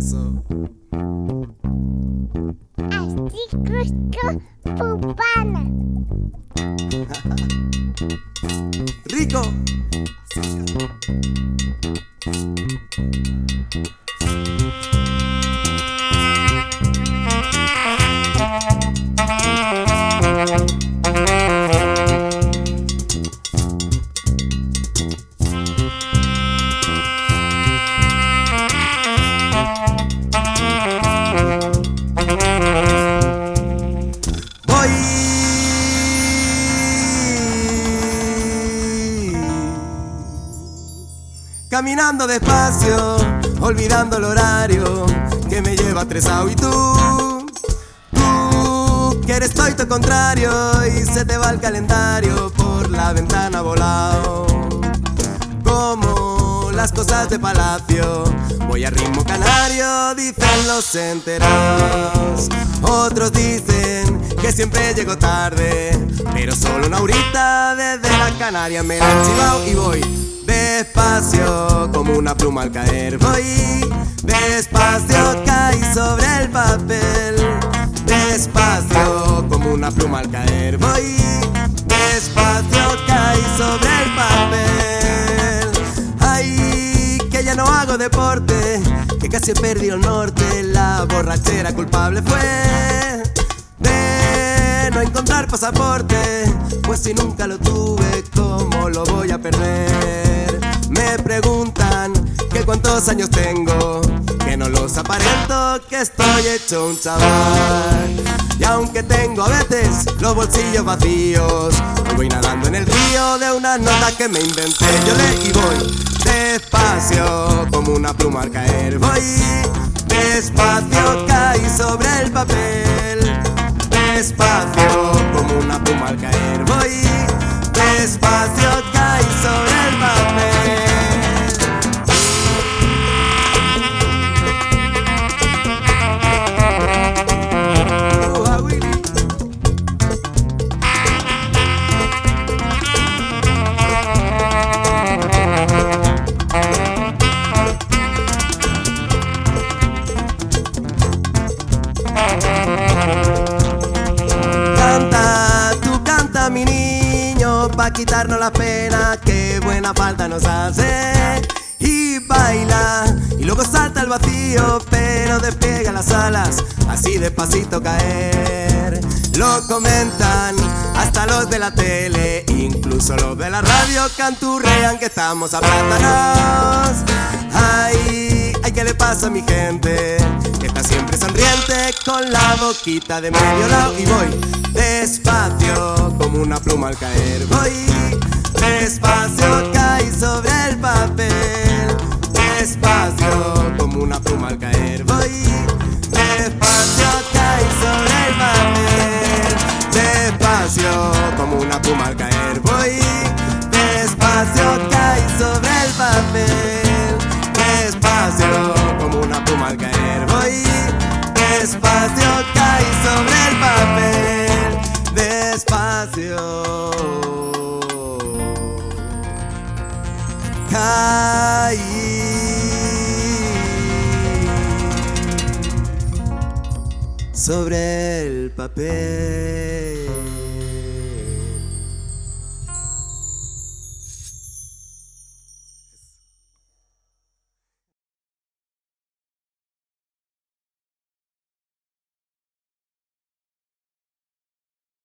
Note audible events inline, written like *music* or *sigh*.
eso. Así justo pupana. *laughs* Rico. Caminando despacio, olvidando el horario que me lleva estresado y tú, tú que eres todo contrario y se te va el calendario por la ventana volado. Como las cosas de palacio, voy a ritmo canario, dicen los enterados. Otros dicen que siempre llego tarde, pero solo una horita desde la Canaria me la he chivao y voy despacio como una pluma al caer. Voy despacio, caí sobre el papel. Despacio como una pluma al caer. Voy despacio, caí sobre el papel. Ay, que ya no hago deporte, que casi he perdido el norte. La borrachera culpable fue de no encontrar pasaporte, pues si nunca lo tuve, ¿cómo cuántos años tengo, que no los aparento, que estoy hecho un chaval. Y aunque tengo a veces los bolsillos vacíos, voy nadando en el río de una nota que me inventé. Yo le y voy despacio como una pluma al caer. Voy despacio, caí sobre el papel. Despacio como una pluma al caer. Voy despacio, caí quitarnos la pena, que buena falta nos hace. Y baila, y luego salta al vacío, pero despliega las alas, así despacito caer. Lo comentan hasta los de la tele, incluso los de la radio canturrean que estamos aplatados. Ay, ay, ¿qué le pasa a mi gente? Que está siempre sonriente con la boquita de medio lado y voy despacio como una pluma al caer. Voy despacio, caí sobre el papel. Despacio como una pluma al caer. Voy despacio, caí sobre el papel. Despacio como una pluma al caer. Voy despacio, caí sobre el papel. Despacio como una pluma al caer. Voy despacio, sobre el papel.